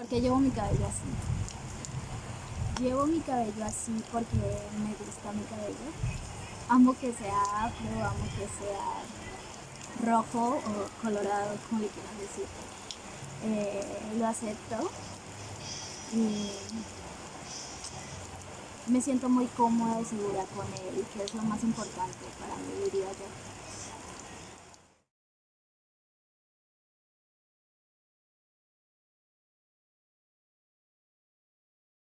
Porque llevo mi cabello así. Llevo mi cabello así porque me gusta mi cabello. Amo que sea afro, amo que sea rojo o colorado, como le quieras decir. Eh, lo acepto y me siento muy cómoda y segura con él, que es lo más importante para mí,